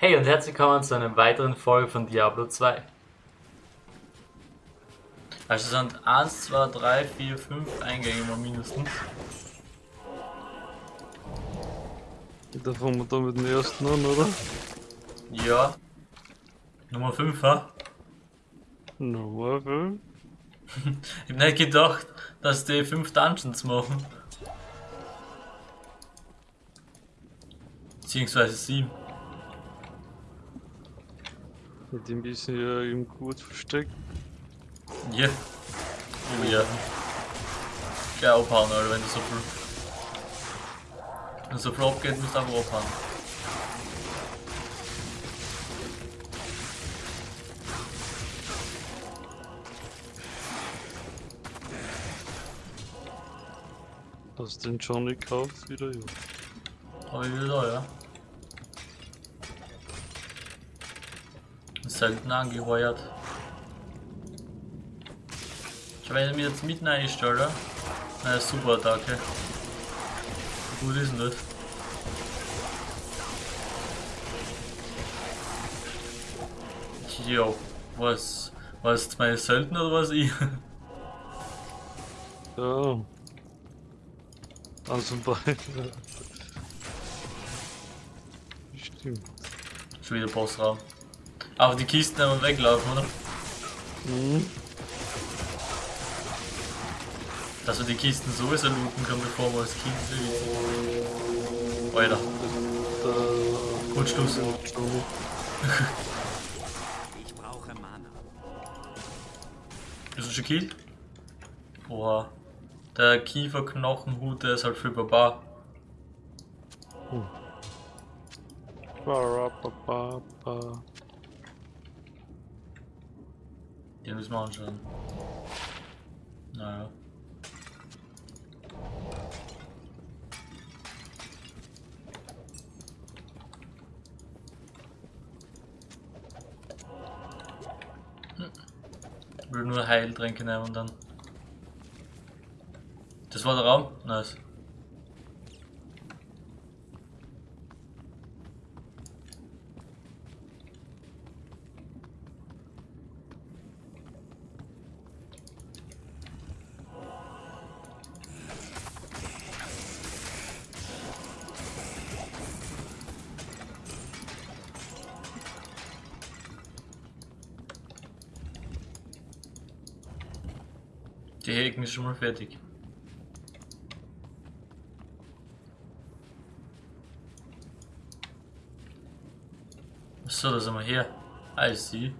Hey und herzlich willkommen zu einer weiteren Folge von Diablo 2. Also es sind 1, 2, 3, 4, 5 Eingänge mal mindestens. Da fangen wir da mit dem ersten an, oder? Ja. Nummer 5, ha? Nummer 5. ich hab nicht gedacht, dass die 5 Dungeons machen. Beziehungsweise 7. Mit dem bisschen ja im gut versteckt. Ja. Oh ja. Gleich abhauen, Alter, wenn du so viel. Wenn so viel abgeht, musst du einfach abhauen. Hast du den Johnny gekauft wieder? Ja. Hab ich wieder ja. Selten angeheuert. Ich ich mir jetzt mitten einstelle, na super Attacke. Wie gut ist denn das? Jo, was? Was meine Söldner oder was ich? Ja. Also beide. Stimmt. Schon wieder Bossraum. Aber die Kisten einfach weglaufen, oder? Mhm. Dass wir die Kisten sowieso looten können, bevor wir als Kind sind. Alter. Gut Schluss. Ich brauche Mana. Ist er schon killt? Oha. Der Kieferknochenhut, der ist halt für Baba. Ba-ra-ba-ba-ba. Den müssen wir anschauen. Naja. Ich will nur Heiltränke nehmen und dann. Das war der Raum? Nice. Die Heken ist schon mal fertig. So, da sind wir hier. I see.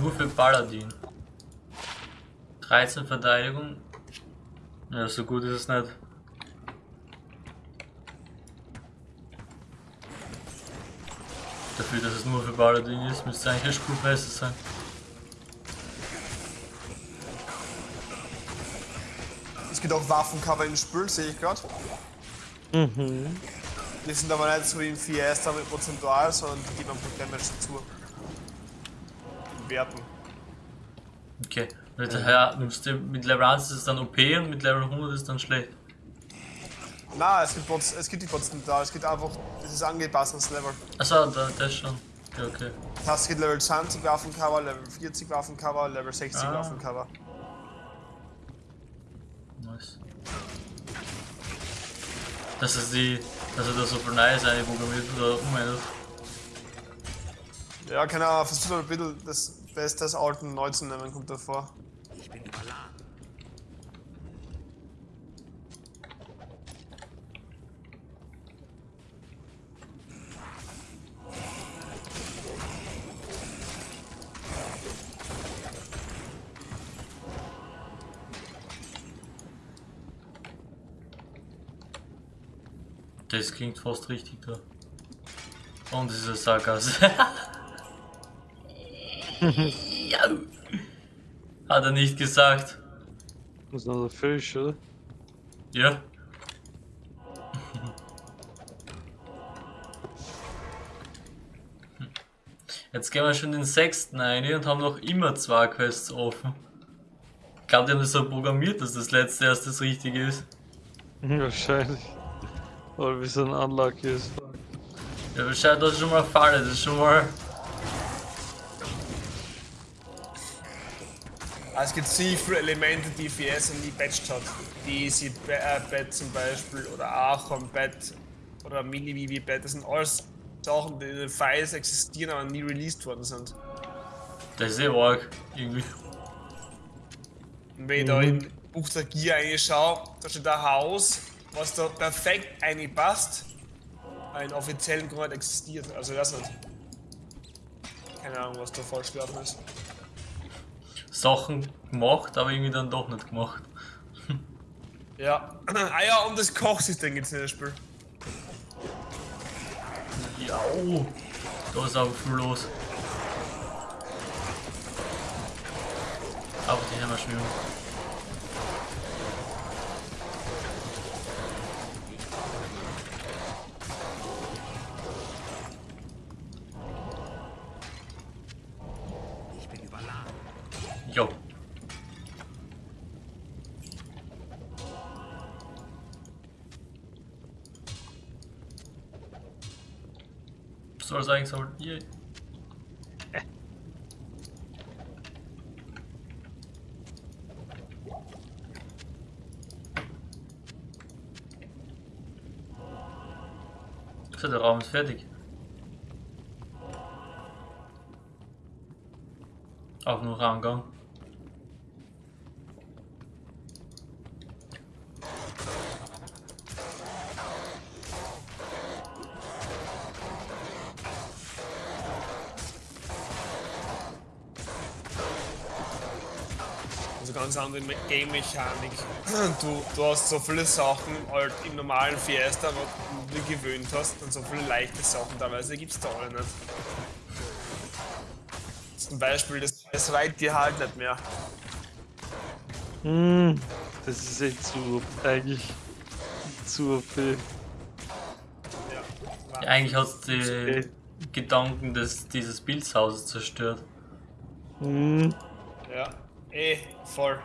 Nur für Paladin. 13 Verteidigung. Ja, so gut ist es nicht. Dafür, dass es nur für Paladin ist, müsste es eigentlich eine Stufe besser sein. Es gibt auch Waffencover im Spiel, sehe ich gerade. Mhm. Die sind aber nicht so wie im 4S damit prozentual, sondern die geben einfach Damage dazu. Werten. Okay. Mit, ja, nimmst du, mit Level 1 ist es dann OP und mit Level 100 ist es dann schlecht. Na, es gibt, Proz- es gibt die prozentual, es gibt einfach, es ist angepasst ans Level. Achso, da, das schon. Okay, okay. Das heißt, Level 20 Waffencover, Level 40 Waffencover, Level 60 Ah. Waffencover. Nice. Dass es die, dass er da so viel Neues einprogrammiert oder umwendet. Ja, keine Ahnung, versucht ein bisschen das Beste des alten neu zu nehmen, kommt davor. Ich bin überladen. Das klingt fast richtig da. Und es ist ein Sarkas. Ja. Hat er nicht gesagt. Das ist noch der Fisch, oder? Ja. Jetzt gehen wir schon den sechsten ein und haben noch immer zwei Quests offen. Ich glaube, die haben das so programmiert, dass das letzte erst das Richtige ist. Wahrscheinlich. Oder wie so ein Unlucky ist. Ja, wahrscheinlich das ist schon mal Falle, das ist schon mal. Es gibt sehr viele Elemente, die FES nie patcht hat. Die Easy äh, zum Beispiel oder Archon Bett oder Mini Vivi Bett. Das sind alles Sachen, die in den Files existieren, aber nie released worden sind. Das ist eh arg, irgendwie. Und wenn ich da in Buch der Gier reinschaue, da steht ein Haus, was da perfekt reinpasst, einen offiziellen Grund existiert. Also das nicht. Keine Ahnung, was da falsch gelaufen ist. Sachen gemacht, aber irgendwie dann doch nicht gemacht. Ja. ah ja, um das Kochsystem geht's in das Spiel. Ja, oh. Da ist aber viel los. Aber die haben wir schon. Sagen, soll. Yay. So, der Raum ist fertig. Auch nur Raumgang. Andere Me- Game-Mechanik. Du, du hast so viele Sachen halt im normalen Fiesta, wo du dir gewöhnt hast, und so viele leichte Sachen teilweise gibt's da alle nicht. Zum Beispiel, das, das dir halt nicht mehr. Hm, das ist echt zu, eigentlich zu OP. Ja. Eigentlich hat es die. Gedanken des, dieses Bildhauses zerstört. Hm, Ja, eh, voll.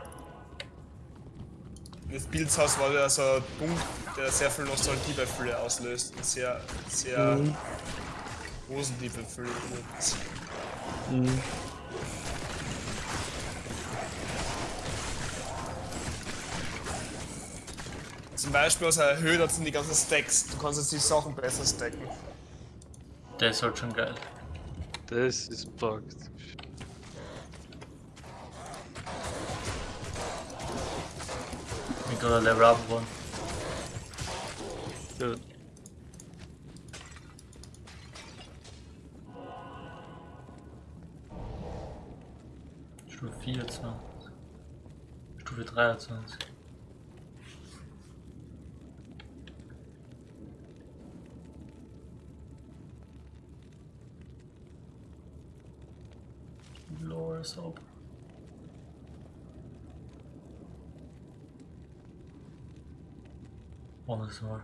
Das Bildshaus war ja so ein Punkt, der sehr viel Nostalgie bei vielen auslöst und sehr, sehr Mhm. positiv für viele ist. hm. Zum Beispiel, was er erhöht hat, sind die ganzen Stacks. Du kannst jetzt die Sachen besser stacken. Der ist halt schon geil. Das ist bugged. Ein Level up geworden. Ja. Stufe 24. Stufe 23. Honest mal.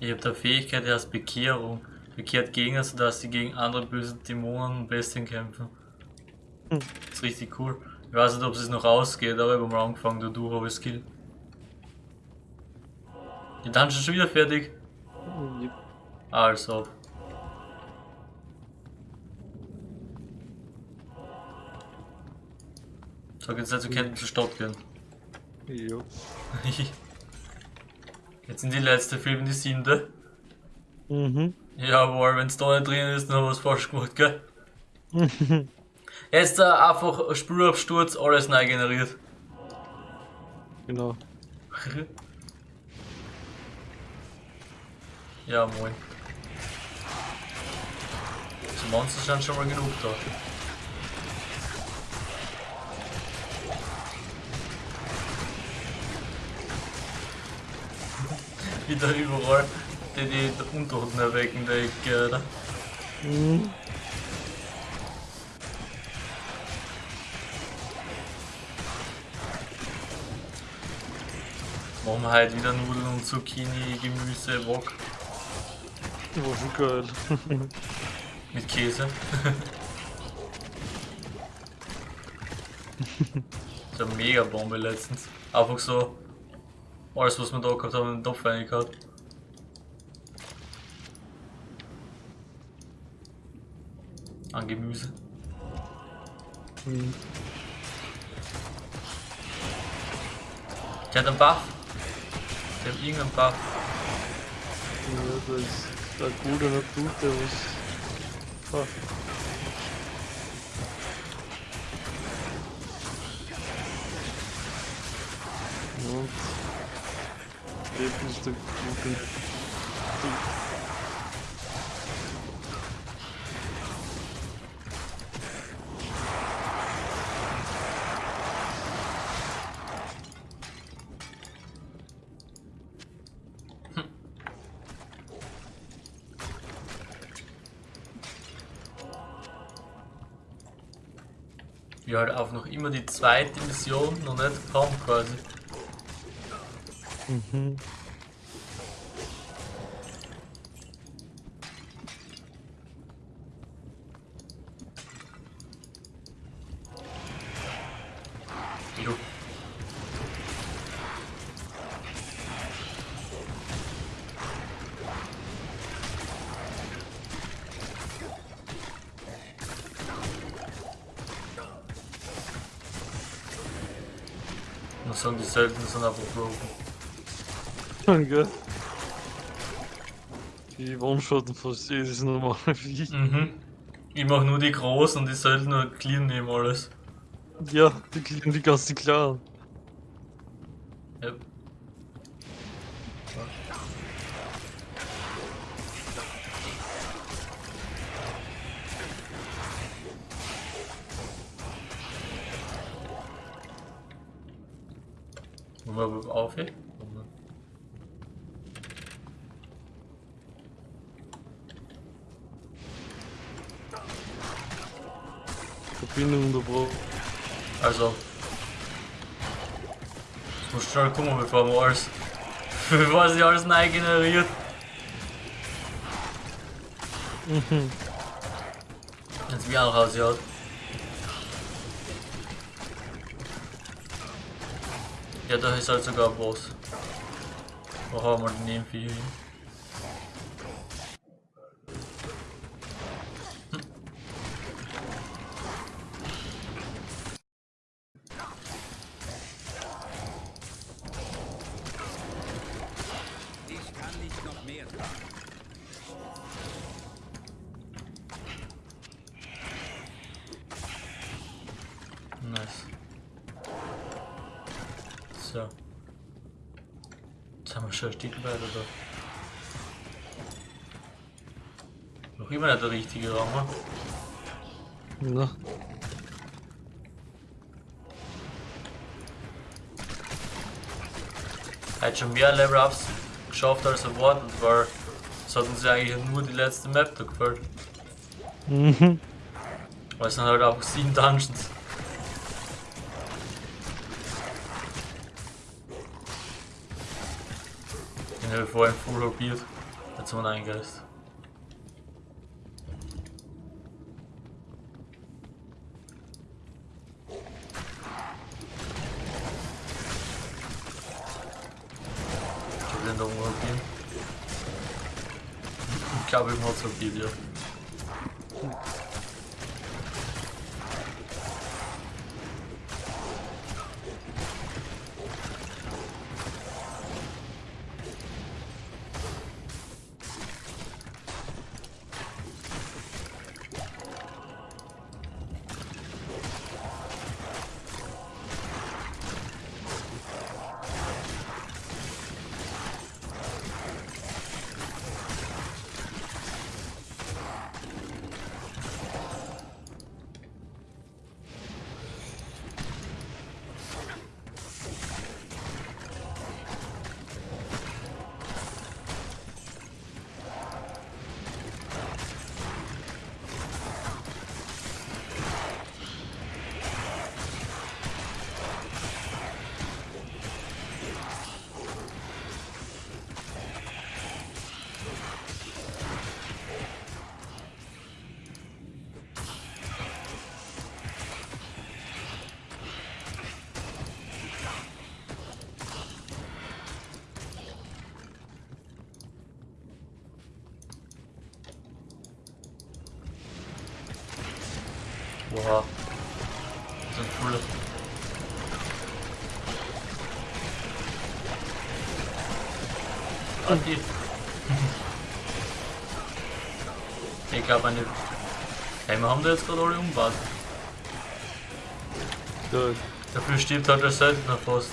Ich habe der Fähigkeit, die heißt Bekehrung. Bekehrt Gegner, sodass sie gegen andere böse Dämonen und Bestien kämpfen. Hm. Das ist richtig cool. Ich weiß nicht, ob es noch ausgeht, aber ich habe mal angefangen dadurch, habe ich Skill. Die Dungeon schon wieder fertig? Yep. Also. So, jetzt also können wir zur Stadt gehen. Jo. Jetzt sind die letzte Filme die siebte. Mhm. Jawohl, wenn es da nicht drin ist, dann haben wir was falsch gemacht, gell? Jetzt äh, einfach Spülabsturz, alles neu generiert. Genau. ja, moin. Die Monster sind schon mal genug da. Wieder überall. die die Untoten erwecken, der Ecke, oder? Mhm. Machen wir heute wieder Nudeln und Zucchini, Gemüse, Wok War schon geil. mit Käse. so eine mega Bombe letztens. Einfach so alles was wir da gehabt haben in den Topf reingehauen. An Gemüse. Mhm. Der hat einen Buff. Der hat irgendeinen Buff. Ja, das ist ein guter Natur, der was. Ah. Und gute. Wir halt auch noch immer die zweite Mission noch nicht haben quasi. Mhm. Jo. muss sagen, die seltenen sind einfach broken. Danke. Die One-Shotten fast jedes normale Vieh. Mhm. Ich mach nur die großen und die seltenen clean nehmen alles. Ja, die kriegen die ganzen Klaren. Ja. Wollen wir auf hier? Verbindung unterbrochen. Also. Ich muss schnell gucken, bevor wir alles. bevor sich alles neu generiert. Mhm. Jetzt wie auch aussieht. Ja, da ist halt sogar ein Boss. Haben wir den Nebenvieh hin? Da. Noch immer nicht der richtige Raum, ne? Na, Er hat schon mehr Level-Ups geschafft als erwartet, weil es hat uns ja eigentlich nur die letzte Map da gefällt. mhm. Weil es sind halt einfach sieben Dungeons. Ich vorhin voll probiert. Jetzt haben wir ihn eingereist. Ich den da oben probiert. Ich glaube, ich hab's probiert, Wow. So ein cooler. Ah, die. Ich glaube eine. Hey, wir haben da jetzt gerade alle umgebaut. Gut. Dafür stirbt halt der Söldner fast.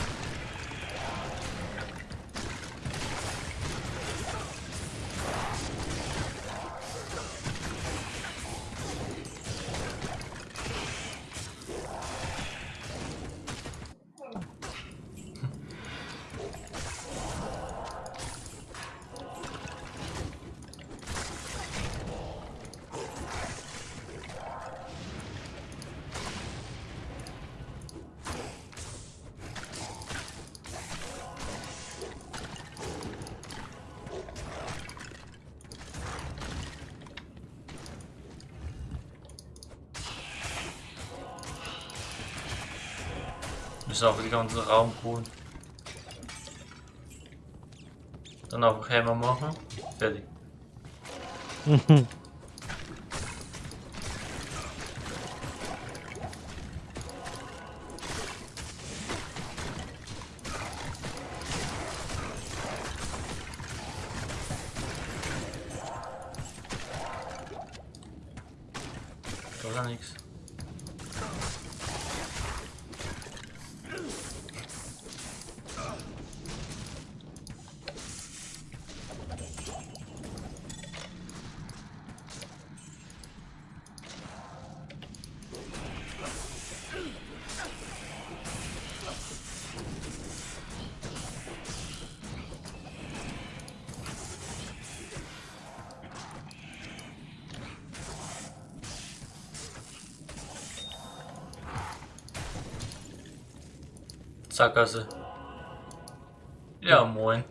Müssen auch den ganzen Raum holen. Dann einfach Hammer machen. Fertig. Da ja nichts. Sackgasse. Ja, moin.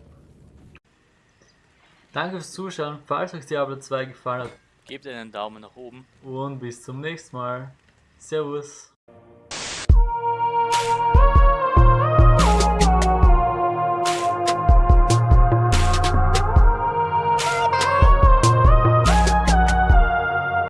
Danke fürs Zuschauen. Falls euch Diablo 2 gefallen hat Gebt einen Daumen nach oben. und bis zum nächsten Mal. Servus.